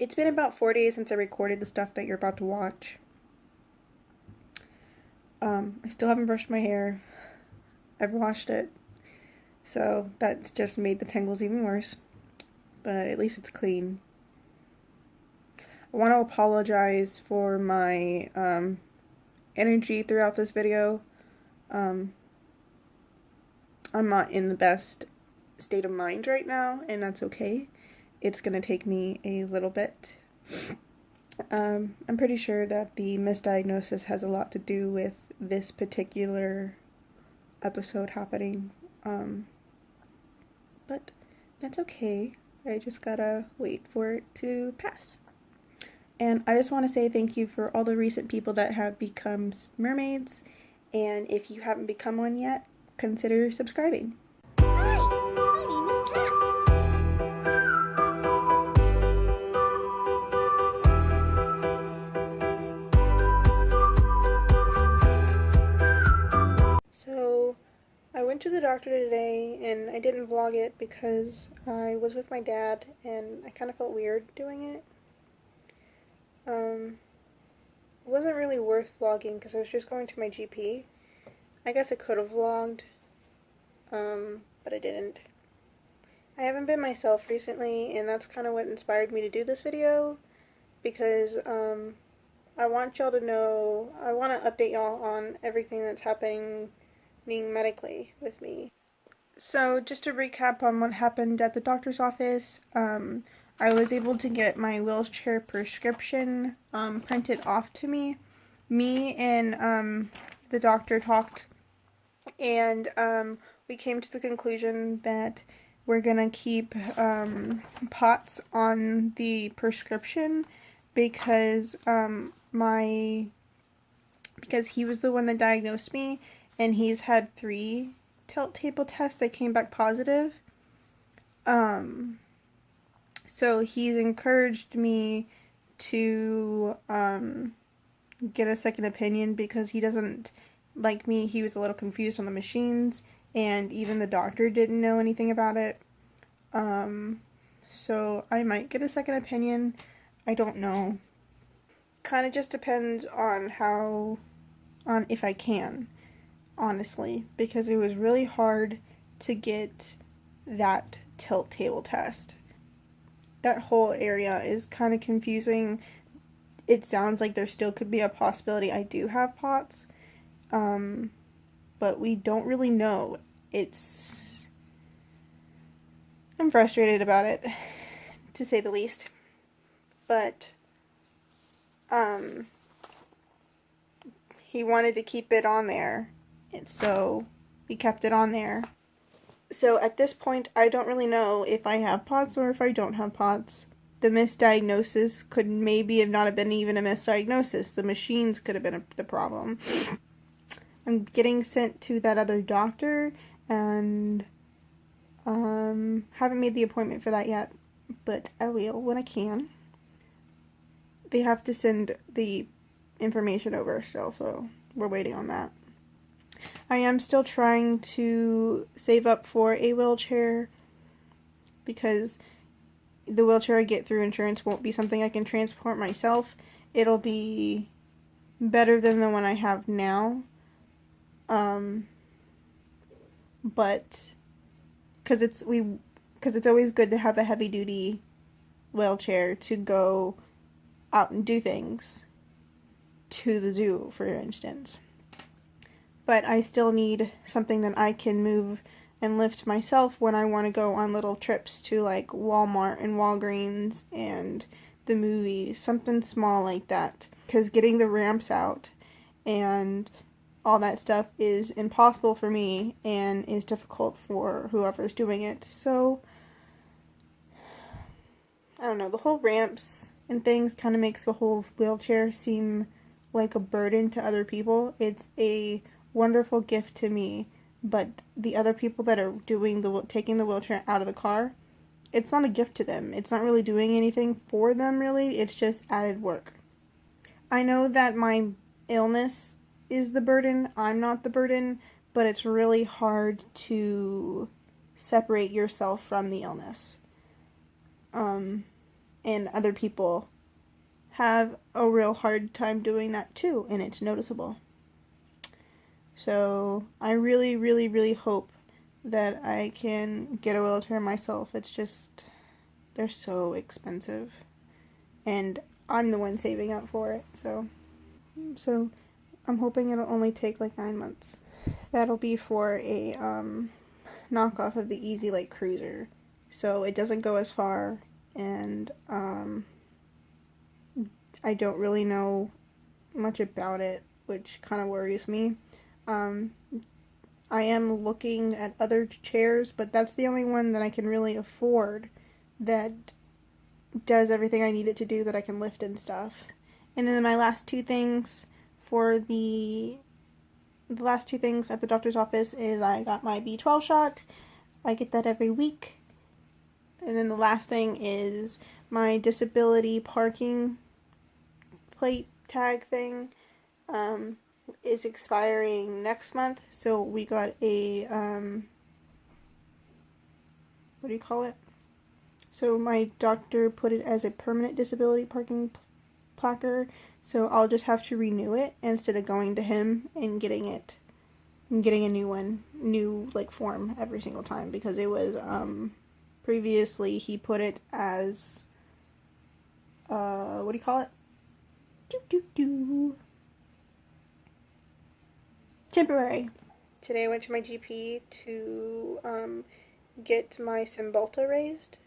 It's been about four days since I recorded the stuff that you're about to watch. Um, I still haven't brushed my hair. I've washed it. So that's just made the tangles even worse. But at least it's clean. I want to apologize for my um, energy throughout this video. Um, I'm not in the best state of mind right now, and that's okay it's going to take me a little bit. Um, I'm pretty sure that the misdiagnosis has a lot to do with this particular episode happening. Um, but that's okay. I just gotta wait for it to pass. And I just want to say thank you for all the recent people that have become mermaids. And if you haven't become one yet, consider subscribing. Went to the doctor today and I didn't vlog it because I was with my dad and I kind of felt weird doing it. Um, it wasn't really worth vlogging because I was just going to my GP. I guess I could have vlogged, um, but I didn't. I haven't been myself recently and that's kind of what inspired me to do this video because um, I want y'all to know, I want to update y'all on everything that's happening medically with me. So, just to recap on what happened at the doctor's office, um, I was able to get my wheelchair prescription um, printed off to me. Me and um, the doctor talked, and um, we came to the conclusion that we're gonna keep um, POTS on the prescription because um, my because he was the one that diagnosed me and he's had three tilt table tests that came back positive. Um, so he's encouraged me to um, get a second opinion because he doesn't like me. He was a little confused on the machines, and even the doctor didn't know anything about it. Um, so I might get a second opinion. I don't know. Kind of just depends on how, on if I can honestly, because it was really hard to get that tilt table test. That whole area is kind of confusing. It sounds like there still could be a possibility I do have POTS, um, but we don't really know. It's. I'm frustrated about it, to say the least. But, um, he wanted to keep it on there and so we kept it on there. So at this point, I don't really know if I have POTS or if I don't have POTS. The misdiagnosis could maybe have not have been even a misdiagnosis. The machines could have been a, the problem. I'm getting sent to that other doctor and um, haven't made the appointment for that yet, but I will when I can. They have to send the information over still, so we're waiting on that. I am still trying to save up for a wheelchair because the wheelchair I get through insurance won't be something I can transport myself. It'll be better than the one I have now. Um, but because it's we because it's always good to have a heavy duty wheelchair to go out and do things to the zoo, for instance but I still need something that I can move and lift myself when I want to go on little trips to like Walmart and Walgreens and the movies, something small like that. Because getting the ramps out and all that stuff is impossible for me and is difficult for whoever's doing it. So, I don't know, the whole ramps and things kind of makes the whole wheelchair seem like a burden to other people. It's a wonderful gift to me, but the other people that are doing the taking the wheelchair out of the car, it's not a gift to them. It's not really doing anything for them really. It's just added work. I know that my illness is the burden. I'm not the burden, but it's really hard to separate yourself from the illness. Um and other people have a real hard time doing that too, and it's noticeable. So I really, really, really hope that I can get a wheelchair myself. It's just, they're so expensive. And I'm the one saving up for it, so. So I'm hoping it'll only take like nine months. That'll be for a um, knockoff of the EZ Lite Cruiser. So it doesn't go as far, and um, I don't really know much about it, which kind of worries me. Um, I am looking at other chairs, but that's the only one that I can really afford that does everything I need it to do that I can lift and stuff. And then my last two things for the the last two things at the doctor's office is I got my B12 shot. I get that every week. And then the last thing is my disability parking plate tag thing um, is expiring next month. So we got a, um, what do you call it? So my doctor put it as a permanent disability parking placard. So I'll just have to renew it instead of going to him and getting it and getting a new one, new like form every single time because it was um previously he put it as uh what do you call it? Do do do. Temporary. Today I went to my GP to um get my Cymbalta raised.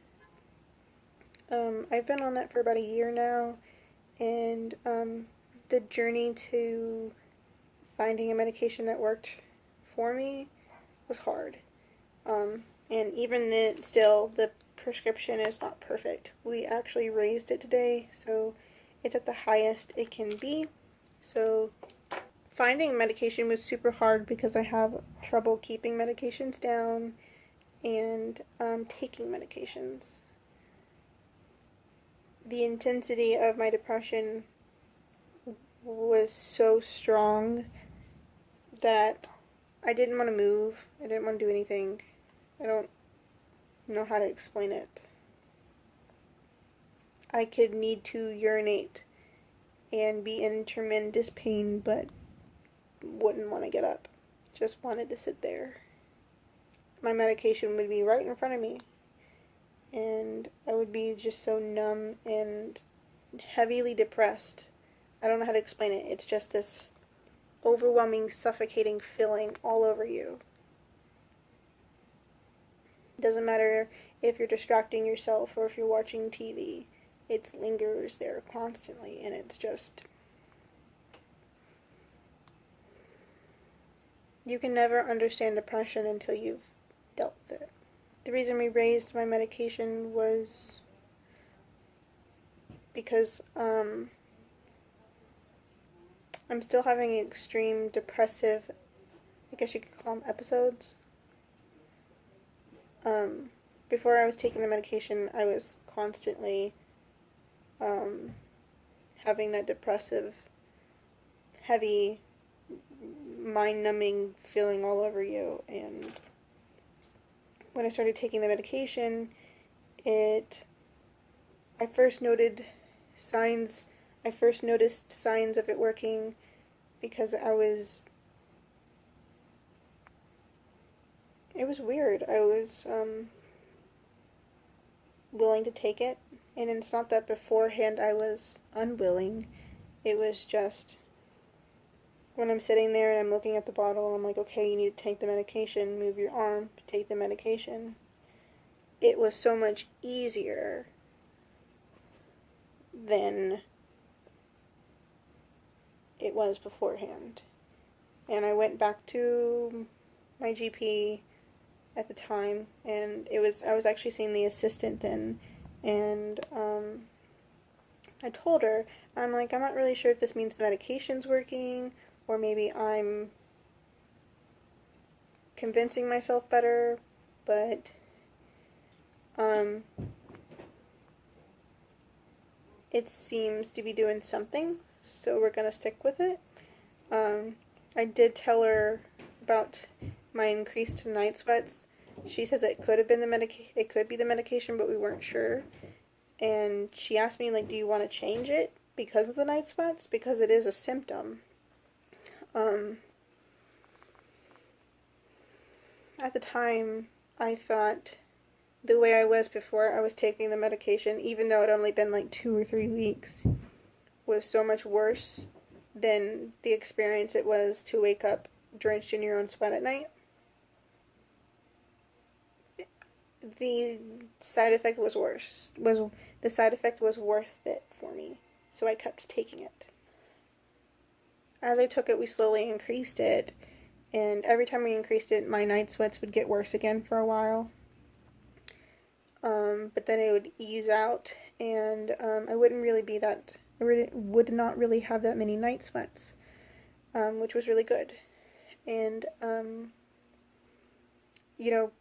Um, I've been on that for about a year now and um, the journey to finding a medication that worked for me was hard. Um, and even then, still, the prescription is not perfect. We actually raised it today, so it's at the highest it can be. So finding medication was super hard because I have trouble keeping medications down and um, taking medications the intensity of my depression was so strong that I didn't want to move. I didn't want to do anything. I don't know how to explain it. I could need to urinate and be in tremendous pain, but wouldn't want to get up. Just wanted to sit there. My medication would be right in front of me and I would be just so numb and heavily depressed. I don't know how to explain it. It's just this overwhelming, suffocating feeling all over you. It doesn't matter if you're distracting yourself or if you're watching TV, it lingers there constantly, and it's just. You can never understand depression until you've dealt with it the reason we raised my medication was because um, I'm still having extreme depressive, I guess you could call them episodes. Um, before I was taking the medication, I was constantly um, having that depressive, heavy, mind numbing feeling all over you, and when I started taking the medication, it I first noted signs I first noticed signs of it working because I was it was weird. I was um, willing to take it, and it's not that beforehand I was unwilling. It was just when I'm sitting there and I'm looking at the bottle, and I'm like, okay, you need to take the medication, move your arm, take the medication. It was so much easier than it was beforehand. And I went back to my GP at the time, and it was I was actually seeing the assistant then, and um, I told her I'm like I'm not really sure if this means the medication's working or maybe I'm convincing myself better, but um, it seems to be doing something, so we're gonna stick with it. Um, I did tell her about my increased night sweats. She says it could have been the medica- it could be the medication, but we weren't sure. and she asked me like, "Do you want to change it because of the night sweats? Because it is a symptom." Um, at the time, I thought the way I was before I was taking the medication, even though it only been like two or three weeks, was so much worse than the experience it was to wake up drenched in your own sweat at night. The side effect was worse. Was the side effect was worth it for me, so I kept taking it. As I took it, we slowly increased it, and every time we increased it, my night sweats would get worse again for a while. Um, but then it would ease out, and um, I wouldn't really be that. I really, would not really have that many night sweats, um, which was really good. And um, you know,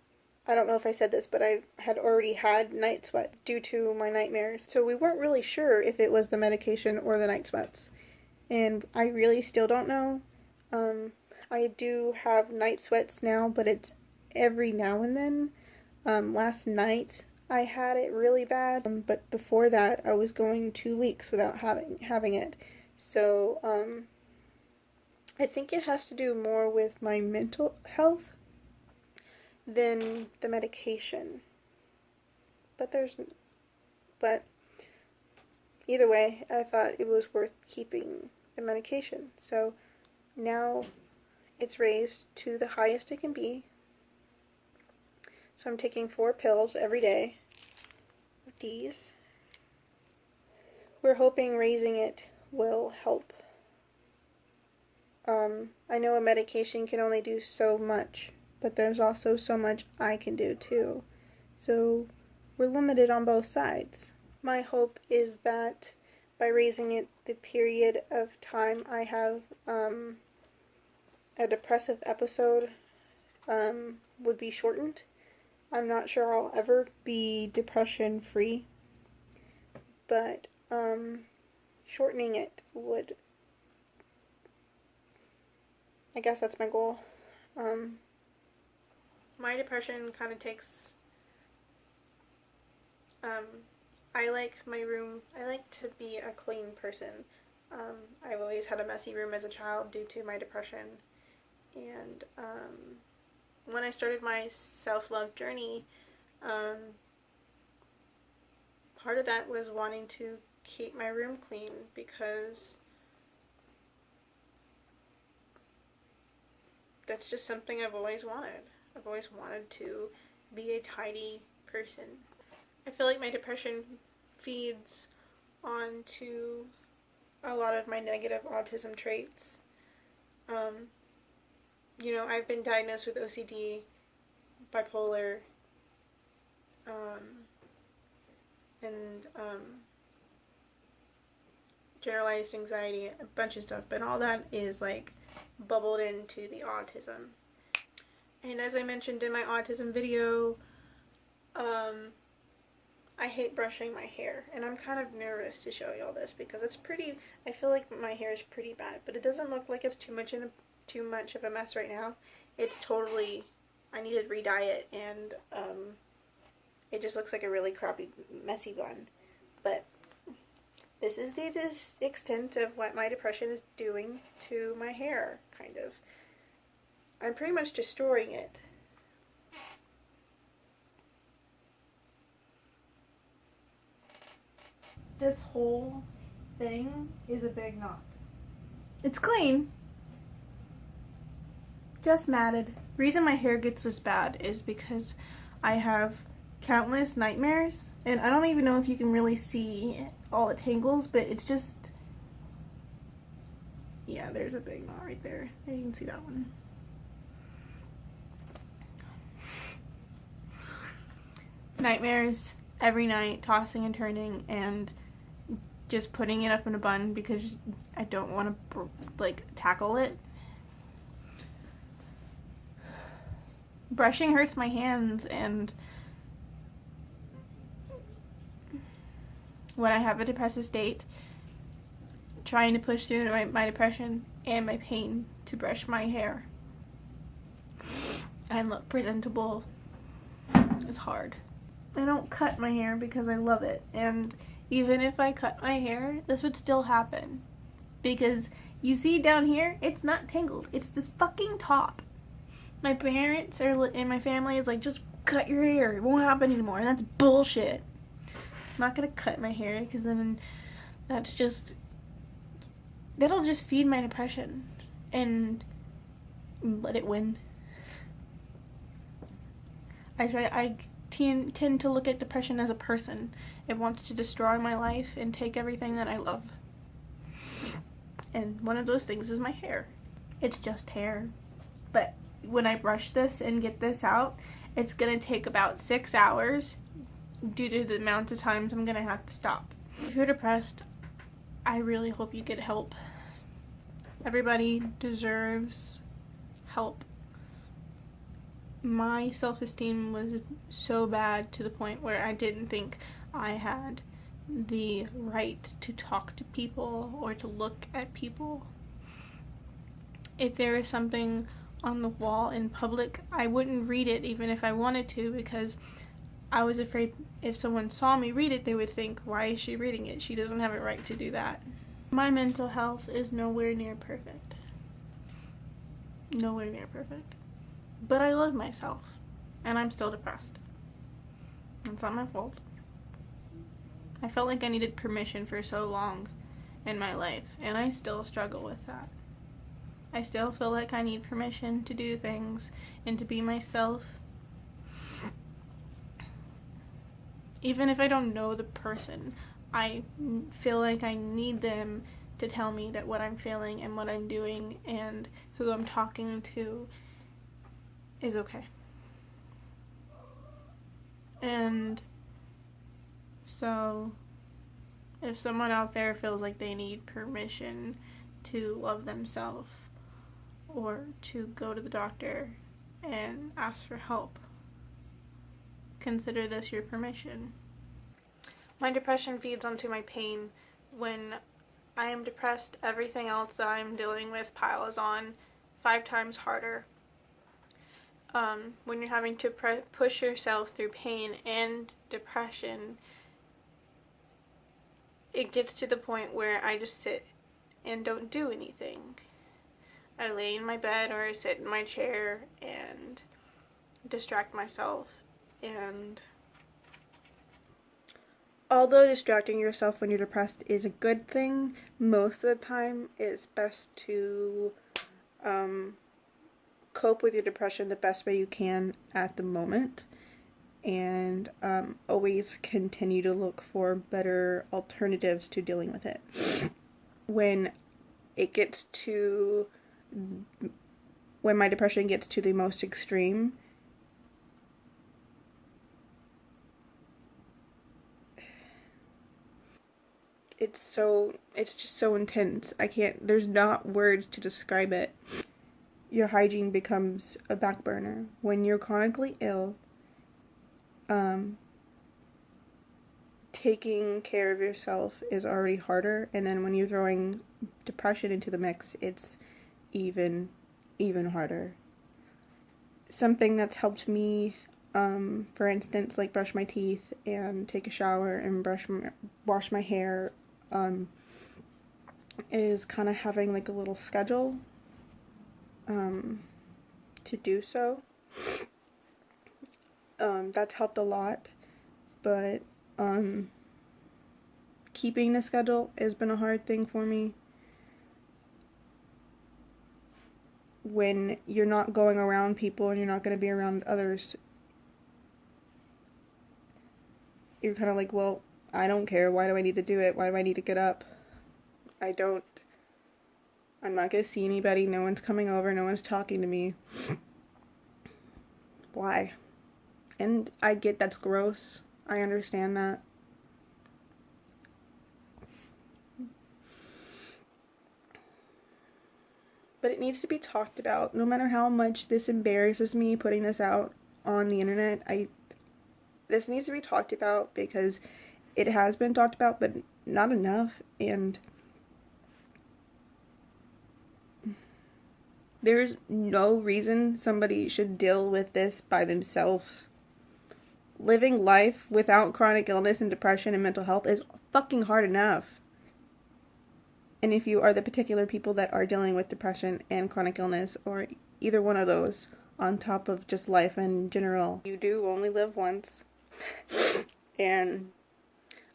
I don't know if I said this, but I had already had night sweat due to my nightmares. So we weren't really sure if it was the medication or the night sweats, and I really still don't know. Um, I do have night sweats now, but it's every now and then. Um, last night I had it really bad, um, but before that I was going two weeks without having having it. So um, I think it has to do more with my mental health than the medication. But there's, but either way, I thought it was worth keeping the medication. So now it's raised to the highest it can be. So I'm taking four pills every day these. We're hoping raising it will help. Um, I know a medication can only do so much, but there's also so much I can do too. So we're limited on both sides. My hope is that by raising it, the period of time I have um, a depressive episode um, would be shortened I'm not sure I'll ever be depression free, but um, shortening it would. I guess that's my goal. Um, my depression kind of takes. Um, I like my room. I like to be a clean person. Um, I've always had a messy room as a child due to my depression, and um, when I started my self-love journey, um, part of that was wanting to keep my room clean because that's just something I've always wanted. I've always wanted to be a tidy person. I feel like my depression feeds onto a lot of my negative autism traits. Um, you know, I've been diagnosed with OCD, bipolar, um, and um, generalized anxiety, a bunch of stuff, but all that is like bubbled into the autism. And as I mentioned in my autism video, um, I hate brushing my hair, and I'm kind of nervous to show you all this because it's pretty, I feel like my hair is pretty bad, but it doesn't look like it's too much in a too much of a mess right now. It's totally, I need to re-dye it and um, it just looks like a really crappy, messy bun. But this is the just extent of what my depression is doing to my hair, kind of. I'm pretty much destroying it. This whole thing is a big knot. It's clean, just matted. Reason my hair gets this bad is because I have countless nightmares and I don't even know if you can really see all the tangles but it's just yeah there's a big knot right there you can see that one nightmares every night tossing and turning and just putting it up in a bun because I don't want to like tackle it brushing hurts my hands and when I have a depressive state, trying to push through my, my depression and my pain to brush my hair and look presentable is hard. I don't cut my hair because I love it. And even if I cut my hair, this would still happen. Because you see down here, it's not tangled. It's this fucking top. My parents are and my family is like, just cut your hair. It won't happen anymore. And that's bullshit. I'm not gonna cut my hair because then that's just that'll just feed my depression and let it win. I try I tend, tend to look at depression as a person. It wants to destroy my life and take everything that I love. And one of those things is my hair. It's just hair. But when I brush this and get this out, it's gonna take about six hours due to the amount of times I'm gonna have to stop. If you're depressed, I really hope you get help. Everybody deserves help. My self-esteem was so bad to the point where I didn't think I had the right to talk to people or to look at people. If there is something on the wall in public, I wouldn't read it even if I wanted to because I was afraid if someone saw me read it, they would think, why is she reading it? She doesn't have a right to do that. My mental health is nowhere near perfect. Nowhere near perfect. But I love myself. And I'm still depressed. It's not my fault. I felt like I needed permission for so long in my life, and I still struggle with that. I still feel like I need permission to do things and to be myself. Even if I don't know the person, I feel like I need them to tell me that what I'm feeling and what I'm doing and who I'm talking to is okay. And so, if someone out there feels like they need permission to love themselves or to go to the doctor and ask for help, consider this your permission. My depression feeds onto my pain. When I am depressed, everything else that I'm dealing with piles on five times harder. Um, when you're having to push yourself through pain and depression, it gets to the point where I just sit and don't do anything. I lay in my bed or I sit in my chair and distract myself and although distracting yourself when you're depressed is a good thing, most of the time it's best to um, cope with your depression the best way you can at the moment and um, always continue to look for better alternatives to dealing with it. When it gets to, when my depression gets to the most extreme, it's so, it's just so intense. I can't, there's not words to describe it. Your hygiene becomes a back burner. When you're chronically ill, um, taking care of yourself is already harder and then when you're throwing depression into the mix it's even even harder something that's helped me um, for instance like brush my teeth and take a shower and brush my, wash my hair um, is kind of having like a little schedule um, to do so um, that's helped a lot, but um, keeping the schedule has been a hard thing for me. When you're not going around people and you're not going to be around others, you're kind of like, well, I don't care. Why do I need to do it? Why do I need to get up? I don't. I'm not going to see anybody. No one's coming over. No one's talking to me. Why? And I get that's gross. I understand that. But it needs to be talked about. No matter how much this embarrasses me putting this out on the internet, I this needs to be talked about because it has been talked about but not enough and there's no reason somebody should deal with this by themselves living life without chronic illness and depression and mental health is fucking hard enough. And if you are the particular people that are dealing with depression and chronic illness, or either one of those, on top of just life in general, you do only live once. and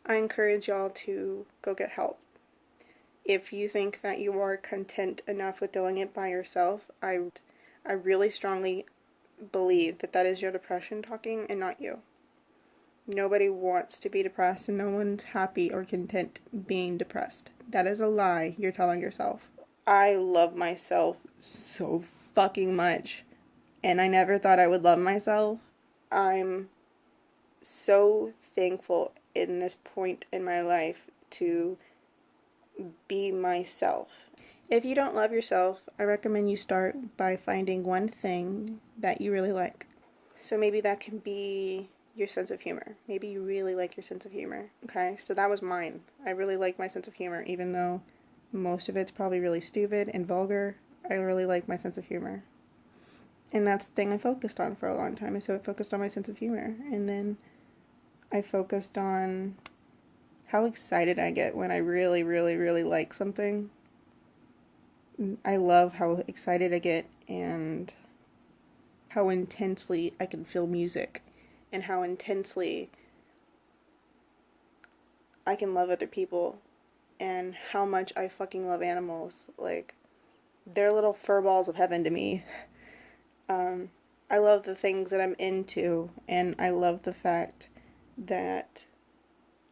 I encourage y'all to go get help. If you think that you are content enough with doing it by yourself, I, I really strongly believe that that is your depression talking and not you. Nobody wants to be depressed and no one's happy or content being depressed. That is a lie you're telling yourself. I love myself so fucking much. And I never thought I would love myself. I'm so thankful in this point in my life to be myself. If you don't love yourself, I recommend you start by finding one thing that you really like. So maybe that can be your sense of humor. Maybe you really like your sense of humor. Okay, so that was mine. I really like my sense of humor, even though most of it's probably really stupid and vulgar. I really like my sense of humor. And that's the thing I focused on for a long time. So I focused on my sense of humor. And then I focused on how excited I get when I really, really, really like something. I love how excited I get and how intensely I can feel music and how intensely I can love other people and how much I fucking love animals. Like, they're little fur balls of heaven to me. Um, I love the things that I'm into, and I love the fact that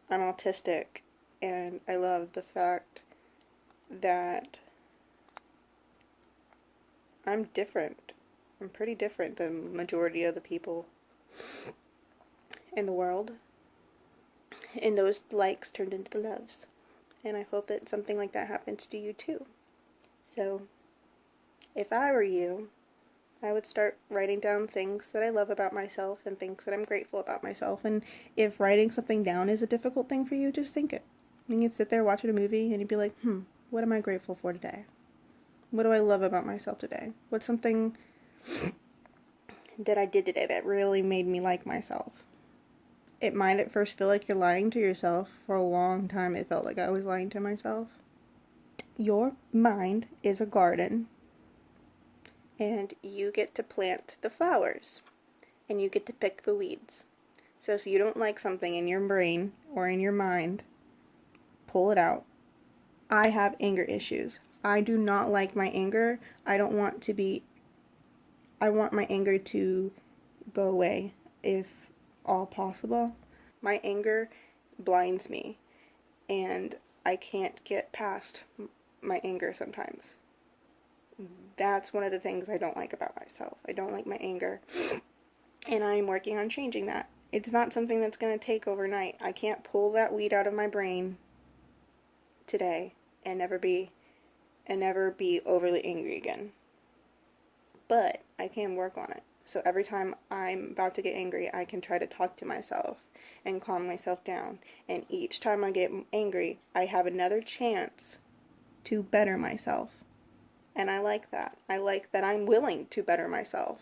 I'm autistic, and I love the fact that I'm different. I'm pretty different than majority of the people in the world. And those likes turned into loves. And I hope that something like that happens to you too. So, if I were you, I would start writing down things that I love about myself and things that I'm grateful about myself. And if writing something down is a difficult thing for you, just think it. And You can sit there watching a movie and you'd be like, hmm, what am I grateful for today? What do I love about myself today? What's something that I did today that really made me like myself? it might at first feel like you're lying to yourself. For a long time, it felt like I was lying to myself. Your mind is a garden, and you get to plant the flowers, and you get to pick the weeds. So if you don't like something in your brain or in your mind, pull it out. I have anger issues. I do not like my anger. I don't want to be, I want my anger to go away if all possible. My anger blinds me, and I can't get past my anger sometimes. That's one of the things I don't like about myself. I don't like my anger, and I'm working on changing that. It's not something that's going to take overnight. I can't pull that weed out of my brain today and never be and never be overly angry again. But I can work on it. So every time I'm about to get angry, I can try to talk to myself and calm myself down. And each time I get angry, I have another chance to better myself. And I like that. I like that I'm willing to better myself.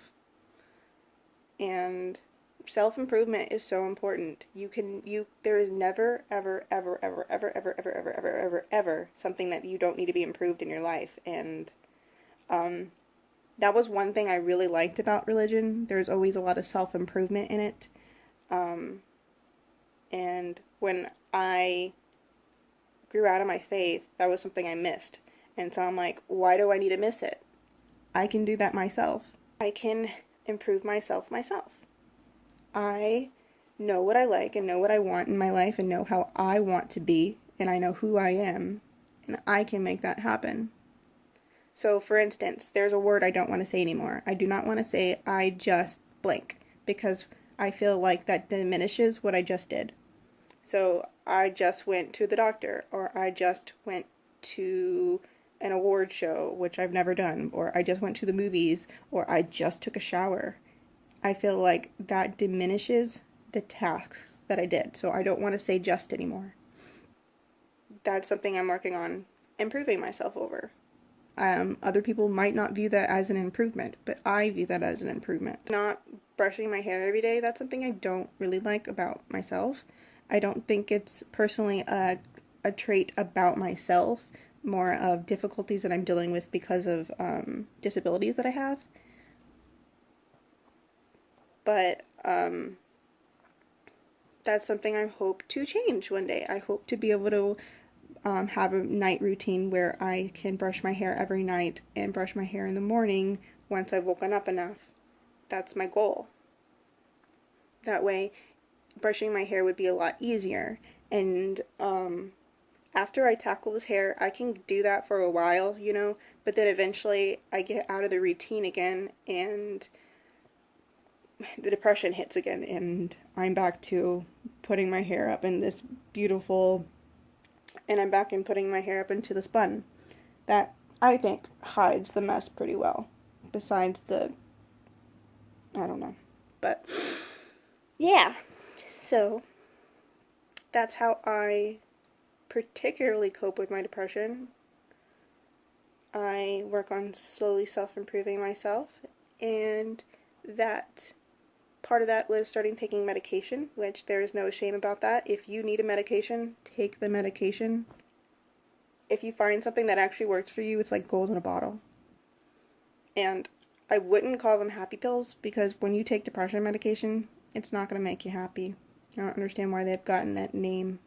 And self-improvement is so important. You can you there is never ever ever ever ever ever ever ever ever ever ever something that you don't need to be improved in your life and um that was one thing I really liked about religion. There's always a lot of self improvement in it. Um, and when I grew out of my faith, that was something I missed. And so I'm like, why do I need to miss it? I can do that myself. I can improve myself myself. I know what I like and know what I want in my life and know how I want to be, and I know who I am, and I can make that happen. So, for instance, there's a word I don't want to say anymore. I do not want to say I just blank because I feel like that diminishes what I just did. So, I just went to the doctor, or I just went to an award show, which I've never done, or I just went to the movies, or I just took a shower. I feel like that diminishes the tasks that I did. So, I don't want to say just anymore. That's something I'm working on improving myself over Um, other people might not view that as an improvement, but I view that as an improvement. Not brushing my hair every day, that's something I don't really like about myself. I don't think it's personally a, a trait about myself, more of difficulties that I'm dealing with because of um, disabilities that I have. But um, that's something I hope to change one day. I hope to be able to um, have a night routine where I can brush my hair every night and brush my hair in the morning once I've woken up enough. That's my goal. That way, brushing my hair would be a lot easier. And um, after I tackle this hair, I can do that for a while, you know, but then eventually I get out of the routine again and the depression hits again and I'm back to putting my hair up in this beautiful and I'm back in putting my hair up into this bun that I think hides the mess pretty well besides the I don't know but yeah. So that's how I particularly cope with my depression I work on slowly self-improving myself and that part of that was starting taking medication, which there is no shame about that. If you need a medication, take the medication. If you find something that actually works for you, it's like gold in a bottle. And I wouldn't call them happy pills because when you take depression medication, it's not going to make you happy. I don't understand why they've gotten that name.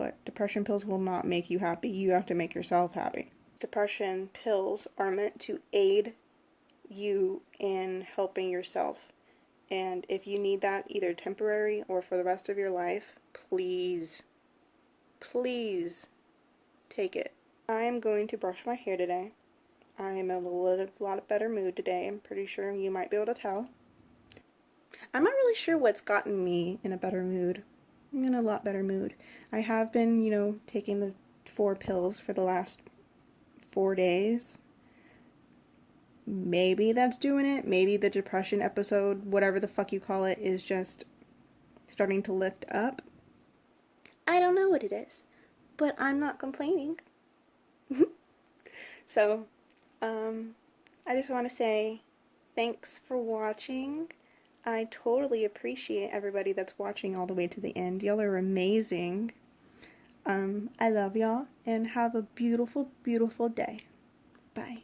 But depression pills will not make you happy. You have to make yourself happy. Depression pills are meant to aid you in helping yourself and if you need that either temporary or for the rest of your life, please, please take it. I'm going to brush my hair today. I'm in a little, lot better mood today. I'm pretty sure you might be able to tell. I'm not really sure what's gotten me in a better mood. I'm in a lot better mood. I have been, you know, taking the four pills for the last four days maybe that's doing it. Maybe the depression episode, whatever the fuck you call it, is just starting to lift up. I don't know what it is, but I'm not complaining. so, um, I just want to say thanks for watching. I totally appreciate everybody that's watching all the way to the end. Y'all are amazing. Um, I love y'all and have a beautiful, beautiful day. Bye.